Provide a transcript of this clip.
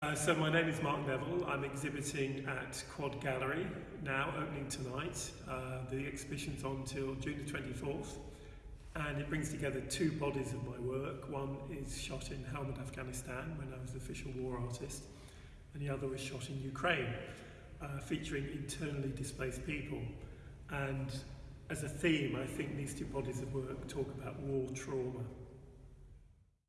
Uh, so my name is Mark Neville. I'm exhibiting at Quad Gallery now, opening tonight. Uh, the exhibition's on till June the 24th, and it brings together two bodies of my work. One is shot in Helmand, Afghanistan, when I was the official war artist, and the other was shot in Ukraine, uh, featuring internally displaced people. And as a theme, I think these two bodies of work talk about war trauma.